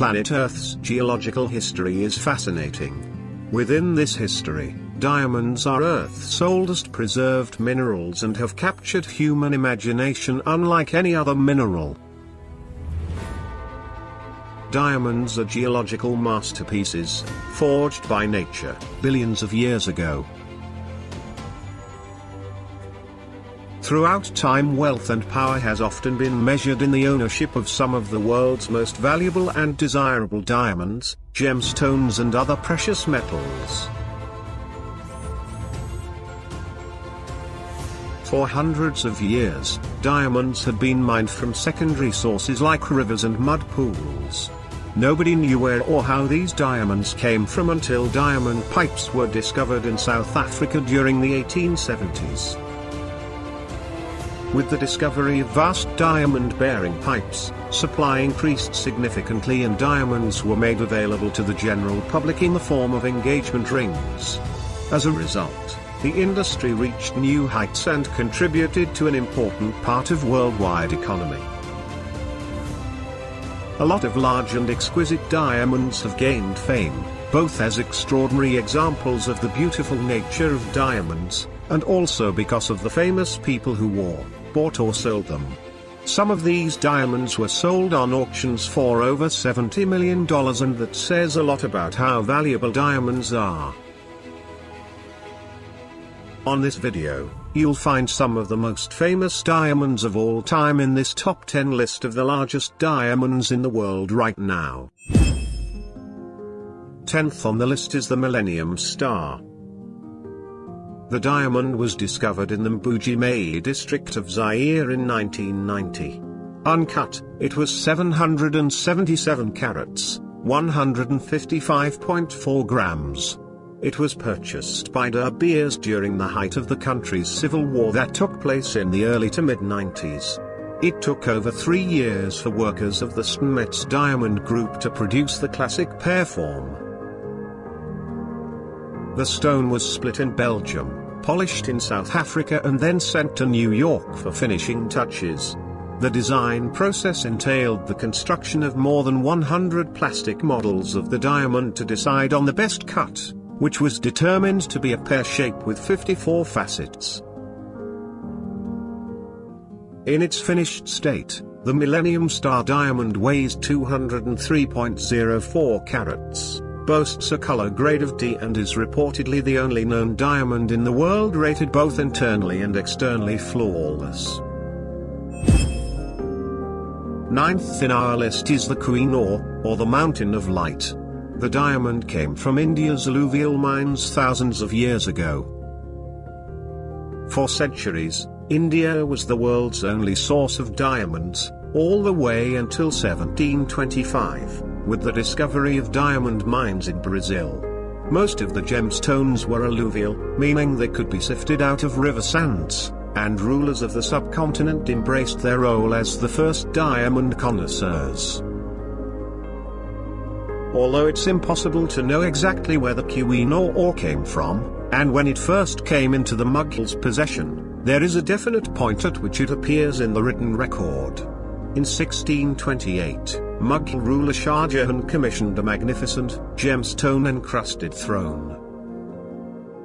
planet Earth's geological history is fascinating. Within this history, diamonds are Earth's oldest preserved minerals and have captured human imagination unlike any other mineral. Diamonds are geological masterpieces, forged by nature, billions of years ago. Throughout time wealth and power has often been measured in the ownership of some of the world's most valuable and desirable diamonds, gemstones and other precious metals. For hundreds of years, diamonds had been mined from secondary sources like rivers and mud pools. Nobody knew where or how these diamonds came from until diamond pipes were discovered in South Africa during the 1870s. With the discovery of vast diamond-bearing pipes, supply increased significantly and diamonds were made available to the general public in the form of engagement rings. As a result, the industry reached new heights and contributed to an important part of worldwide economy. A lot of large and exquisite diamonds have gained fame, both as extraordinary examples of the beautiful nature of diamonds, and also because of the famous people who wore, bought or sold them. Some of these diamonds were sold on auctions for over $70 million and that says a lot about how valuable diamonds are. On this video, you'll find some of the most famous diamonds of all time in this top 10 list of the largest diamonds in the world right now. 10th on the list is the Millennium Star. The diamond was discovered in the Mbuji-Mayi district of Zaire in 1990. Uncut, it was 777 carats, 155.4 grams. It was purchased by De Beers during the height of the country's civil war that took place in the early to mid-90s. It took over three years for workers of the Steinmetz Diamond Group to produce the classic pear form. The stone was split in Belgium, polished in South Africa and then sent to New York for finishing touches. The design process entailed the construction of more than 100 plastic models of the diamond to decide on the best cut, which was determined to be a pear shape with 54 facets. In its finished state, the Millennium Star diamond weighs 203.04 carats boasts a color grade of D and is reportedly the only known diamond in the world rated both internally and externally flawless. Ninth in our list is the Queen Kohinoor, or the Mountain of Light. The diamond came from India's alluvial mines thousands of years ago. For centuries, India was the world's only source of diamonds, all the way until 1725 with the discovery of diamond mines in Brazil. Most of the gemstones were alluvial, meaning they could be sifted out of river sands, and rulers of the subcontinent embraced their role as the first diamond connoisseurs. Although it's impossible to know exactly where the Kohinoor ore came from, and when it first came into the Mughals' possession, there is a definite point at which it appears in the written record. In 1628, Mughal ruler Shah Jahan commissioned a magnificent, gemstone-encrusted throne.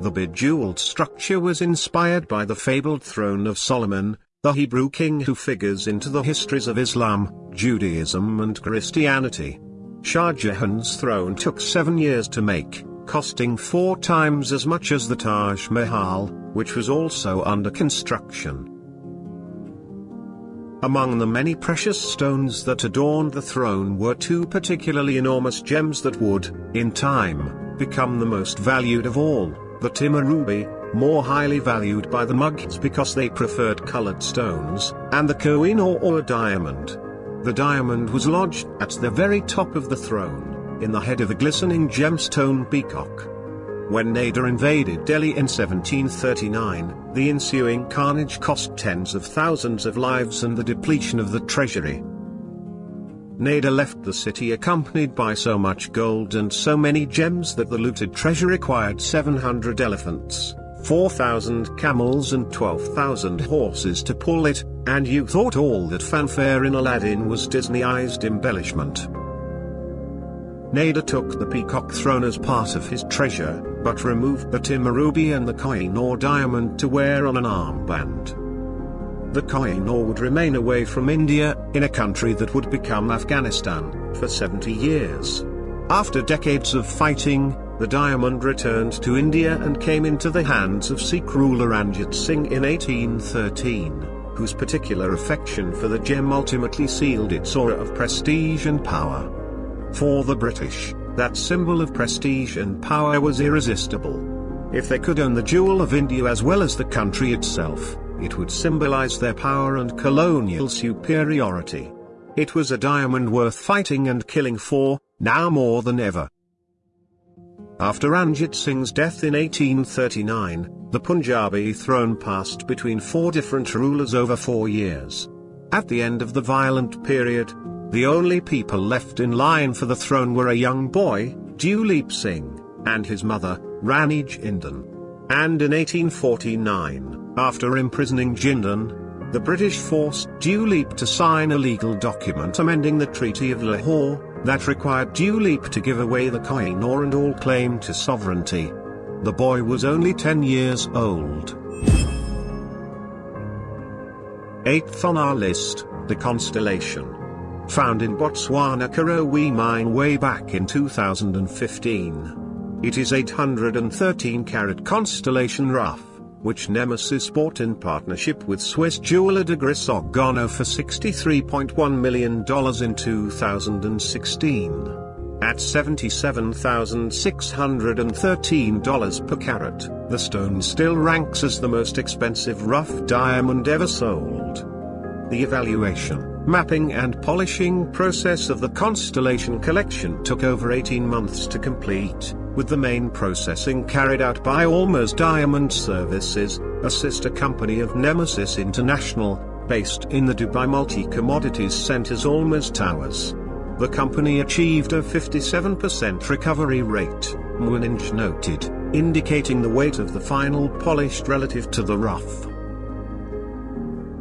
The bejeweled structure was inspired by the fabled throne of Solomon, the Hebrew king who figures into the histories of Islam, Judaism and Christianity. Shah Jahan's throne took seven years to make, costing four times as much as the Taj Mahal, which was also under construction. Among the many precious stones that adorned the throne were two particularly enormous gems that would, in time, become the most valued of all, the Timur ruby, more highly valued by the Mughals because they preferred colored stones, and the Kohinoor or diamond. The diamond was lodged at the very top of the throne, in the head of a glistening gemstone peacock. When Nader invaded Delhi in 1739, the ensuing carnage cost tens of thousands of lives and the depletion of the treasury. Nader left the city accompanied by so much gold and so many gems that the looted treasure required 700 elephants, 4,000 camels and 12,000 horses to pull it, and you thought all that fanfare in Aladdin was Disneyized embellishment. Nader took the peacock throne as part of his treasure, but removed the Timur ruby and the Koh-i-Noor diamond to wear on an armband. The Koh-i-Noor would remain away from India, in a country that would become Afghanistan, for 70 years. After decades of fighting, the diamond returned to India and came into the hands of Sikh ruler Ranjit Singh in 1813, whose particular affection for the gem ultimately sealed its aura of prestige and power. For the British, that symbol of prestige and power was irresistible. If they could own the jewel of India as well as the country itself, it would symbolize their power and colonial superiority. It was a diamond worth fighting and killing for, now more than ever. After Ranjit Singh's death in 1839, the Punjabi throne passed between four different rulers over four years. At the end of the violent period, the only people left in line for the throne were a young boy, Duleep Singh, and his mother, Rani Jindan. And in 1849, after imprisoning Jindan, the British forced Duleep to sign a legal document amending the Treaty of Lahore, that required Duleep to give away the Koh-i-Noor and all claim to sovereignty. The boy was only 10 years old. Eighth on our list, the constellation. Found in Botswana Karowe mine way back in 2015. It is 813 carat constellation rough, which Nemesis bought in partnership with Swiss jeweler de Grisogono for $63.1 million in 2016. At $77,613 per carat, the stone still ranks as the most expensive rough diamond ever sold. The evaluation mapping and polishing process of the Constellation collection took over 18 months to complete, with the main processing carried out by Almas Diamond Services, a sister company of Nemesis International, based in the Dubai Multi-Commodities Center's Almas Towers. The company achieved a 57% recovery rate, Muninch noted, indicating the weight of the final polished relative to the rough.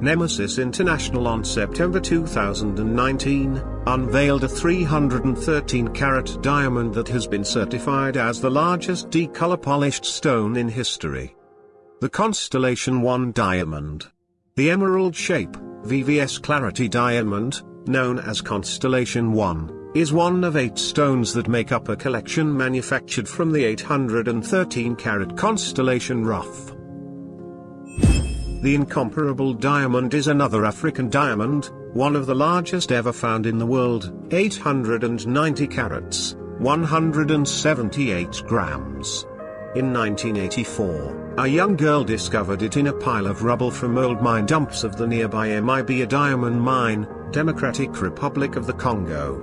Nemesis International on September 2019, unveiled a 313 carat diamond that has been certified as the largest D-color polished stone in history. The Constellation 1 diamond. The emerald shape, VVS Clarity diamond, known as Constellation 1, is one of eight stones that make up a collection manufactured from the 813 carat Constellation rough. The incomparable diamond is another African diamond, one of the largest ever found in the world, 890 carats, 178 grams. In 1984, a young girl discovered it in a pile of rubble from old mine dumps of the nearby MIBA diamond mine, Democratic Republic of the Congo.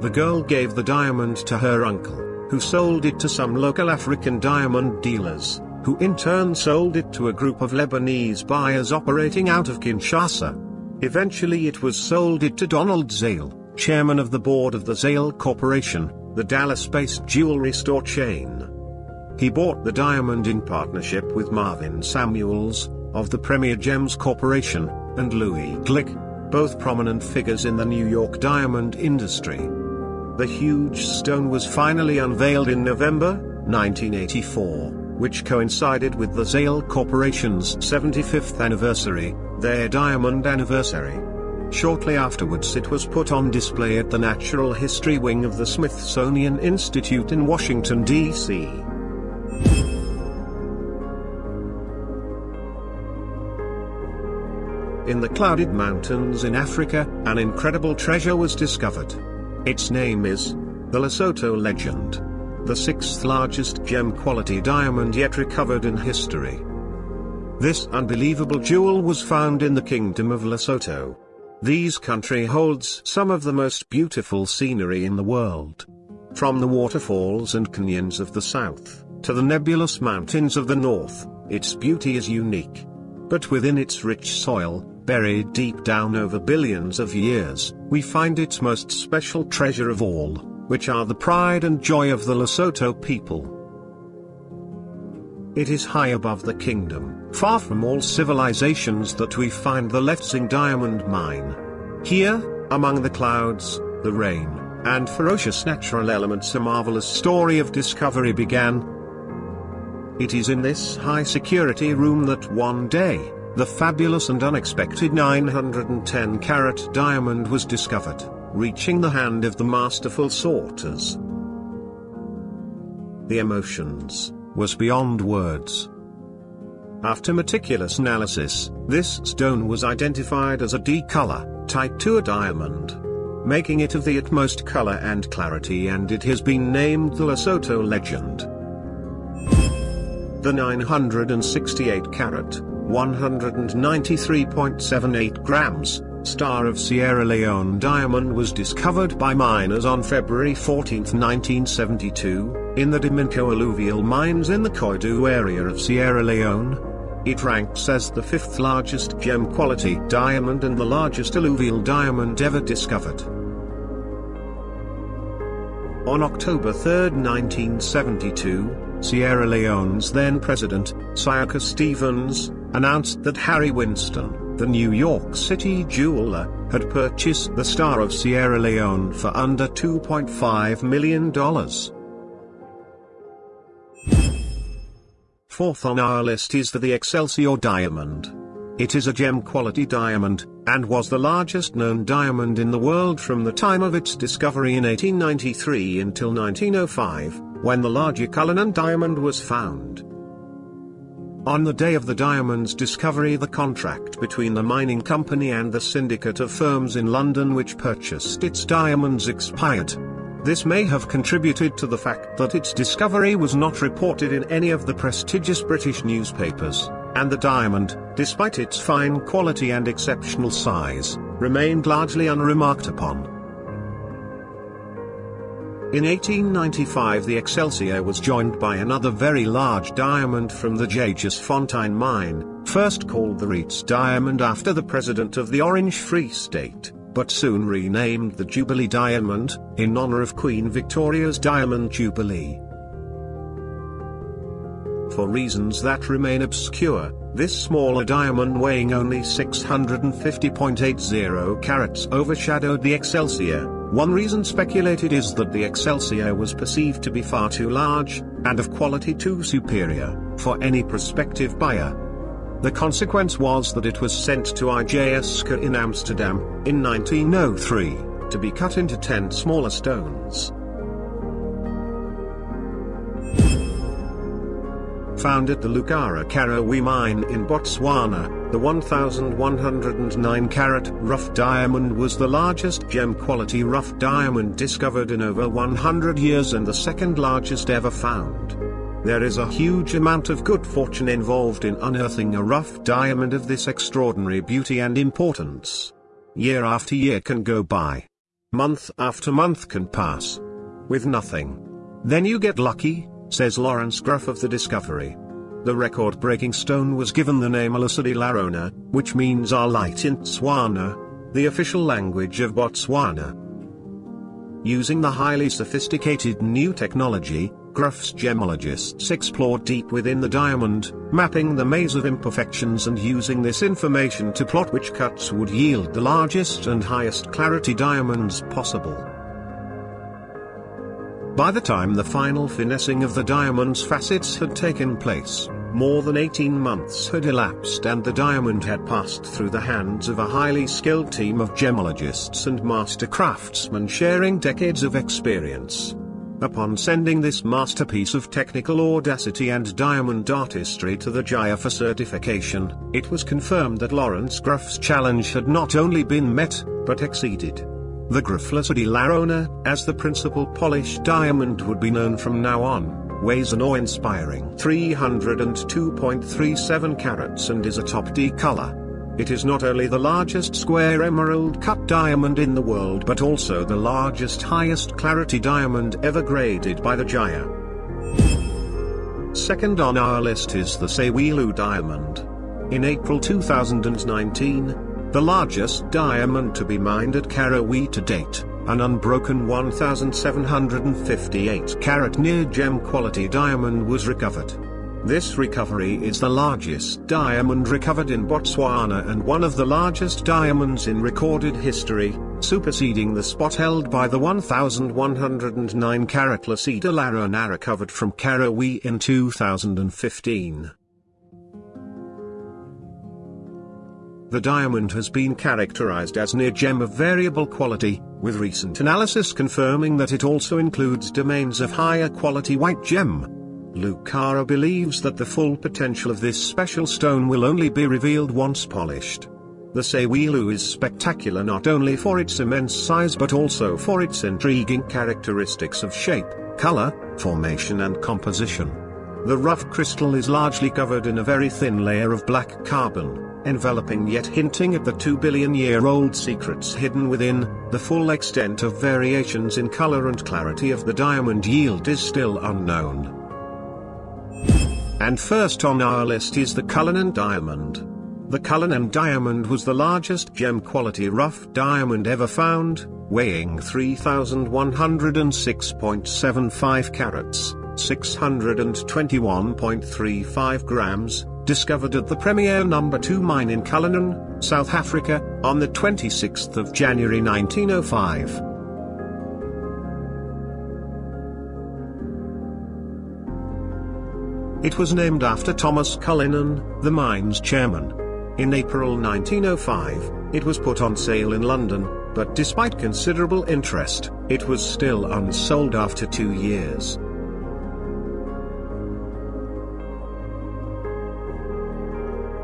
The girl gave the diamond to her uncle, who sold it to some local African diamond dealers who in turn sold it to a group of Lebanese buyers operating out of Kinshasa. Eventually it was sold it to Donald Zale, chairman of the board of the Zale Corporation, the Dallas-based jewelry store chain. He bought the diamond in partnership with Marvin Samuels, of the Premier Gems Corporation, and Louis Glick, both prominent figures in the New York diamond industry. The huge stone was finally unveiled in November, 1984 which coincided with the Zale Corporation's 75th anniversary, their diamond anniversary. Shortly afterwards it was put on display at the Natural History Wing of the Smithsonian Institute in Washington, D.C. In the clouded mountains in Africa, an incredible treasure was discovered. Its name is the Lesotho legend the sixth largest gem-quality diamond yet recovered in history. This unbelievable jewel was found in the Kingdom of Lesotho. This country holds some of the most beautiful scenery in the world. From the waterfalls and canyons of the south, to the nebulous mountains of the north, its beauty is unique. But within its rich soil, buried deep down over billions of years, we find its most special treasure of all which are the pride and joy of the Lesotho people. It is high above the kingdom, far from all civilizations that we find the Letseng diamond mine. Here, among the clouds, the rain, and ferocious natural elements a marvelous story of discovery began. It is in this high-security room that one day, the fabulous and unexpected 910 carat diamond was discovered, reaching the hand of the masterful sorters. The emotions was beyond words. After meticulous analysis, this stone was identified as a D color, type 2 a diamond, making it of the utmost color and clarity and it has been named the Lesotho legend. The 968 carat, 193.78 grams, Star of Sierra Leone diamond was discovered by miners on February 14, 1972, in the Diminco alluvial mines in the Koidu area of Sierra Leone. It ranks as the fifth largest gem-quality diamond and the largest alluvial diamond ever discovered. On October 3, 1972, Sierra Leone's then president, Siaka Stevens, announced that Harry Winston, the New York City jeweler, had purchased the Star of Sierra Leone for under $2.5 million. Fourth on our list is for the Excelsior diamond. It is a gem-quality diamond, and was the largest known diamond in the world from the time of its discovery in 1893 until 1905, when the larger Cullinan diamond was found. On the day of the diamond's discovery the contract between the mining company and the syndicate of firms in London which purchased its diamonds expired. This may have contributed to the fact that its discovery was not reported in any of the prestigious British newspapers and the diamond, despite its fine quality and exceptional size, remained largely unremarked upon. In 1895 the Excelsior was joined by another very large diamond from the Jagersfontein mine, first called the Reitz diamond after the president of the Orange Free State, but soon renamed the Jubilee diamond, in honor of Queen Victoria's Diamond Jubilee. For reasons that remain obscure, this smaller diamond weighing only 650.80 carats overshadowed the Excelsior. One reason speculated is that the Excelsior was perceived to be far too large, and of quality too superior, for any prospective buyer. The consequence was that it was sent to I.J. Asscher in Amsterdam, in 1903, to be cut into 10 smaller stones. Found at the Lucara Karowe mine in Botswana, the 1,109 carat rough diamond was the largest gem quality rough diamond discovered in over 100 years and the second largest ever found. There is a huge amount of good fortune involved in unearthing a rough diamond of this extraordinary beauty and importance. Year after year can go by. Month after month can pass. With nothing. Then you get lucky, says Laurence Graff of the Discovery. The record-breaking stone was given the name Lesedi La Rona, which means our light in Tswana, the official language of Botswana. Using the highly sophisticated new technology, Graff's gemologists explored deep within the diamond, mapping the maze of imperfections and using this information to plot which cuts would yield the largest and highest clarity diamonds possible. By the time the final finessing of the diamond's facets had taken place, more than 18 months had elapsed and the diamond had passed through the hands of a highly skilled team of gemologists and master craftsmen sharing decades of experience. Upon sending this masterpiece of technical audacity and diamond artistry to the GIA for certification, it was confirmed that Laurence Graff's challenge had not only been met, but exceeded. The Graff Lesedi La Rona, as the principal polished diamond would be known from now on, weighs an awe-inspiring 302.37 carats and is a top D color. It is not only the largest square emerald cut diamond in the world but also the largest highest clarity diamond ever graded by the GIA. Second on our list is the Sewelô diamond. In April 2019, the largest diamond to be mined at Karowe to date, an unbroken 1758 carat near gem quality diamond was recovered. This recovery is the largest diamond recovered in Botswana and one of the largest diamonds in recorded history, superseding the spot held by the 1,109 carat La Rona recovered from Karowe in 2015. The diamond has been characterized as near gem of variable quality, with recent analysis confirming that it also includes domains of higher quality white gem. Lucara believes that the full potential of this special stone will only be revealed once polished. The Sewelô is spectacular not only for its immense size but also for its intriguing characteristics of shape, color, formation and composition. The rough crystal is largely covered in a very thin layer of black carbon, enveloping yet hinting at the 2 billion year old secrets hidden within, the full extent of variations in color and clarity of the diamond yield is still unknown. And first on our list is the Cullinan diamond. The Cullinan diamond was the largest gem quality rough diamond ever found, weighing 3,106.75 carats, 621.35 grams, discovered at the Premier No. 2 mine in Cullinan, South Africa, on the 26th of January 1905. It was named after Thomas Cullinan, the mine's chairman. In April 1905, it was put on sale in London, but despite considerable interest, it was still unsold after two years.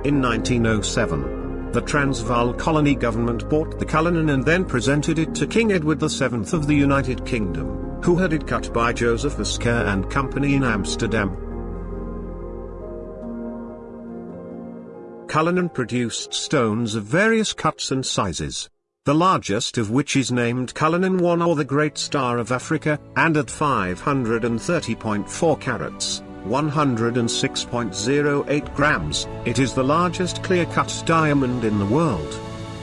In 1907, the Transvaal colony government bought the Cullinan and then presented it to King Edward VII of the United Kingdom, who had it cut by Joseph Asscher and Company in Amsterdam. Cullinan produced stones of various cuts and sizes. The largest of which is named Cullinan 1 or the Great Star of Africa, and at 530.4 carats, 106.08 grams, it is the largest clear-cut diamond in the world.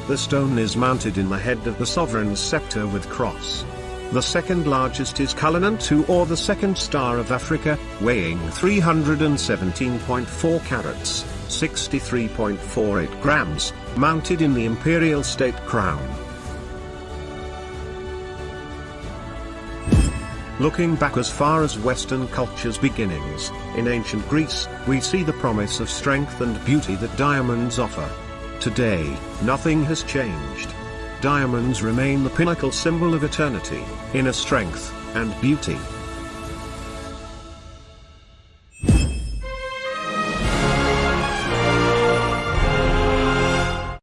The stone is mounted in the head of the sovereign's scepter with cross. The second largest is Cullinan II or the Second Star of Africa, weighing 317.4 carats, 63.48 grams, mounted in the imperial state crown. Looking back as far as Western culture's beginnings, in ancient Greece, we see the promise of strength and beauty that diamonds offer. Today, nothing has changed. Diamonds remain the pinnacle symbol of eternity, inner strength, and beauty.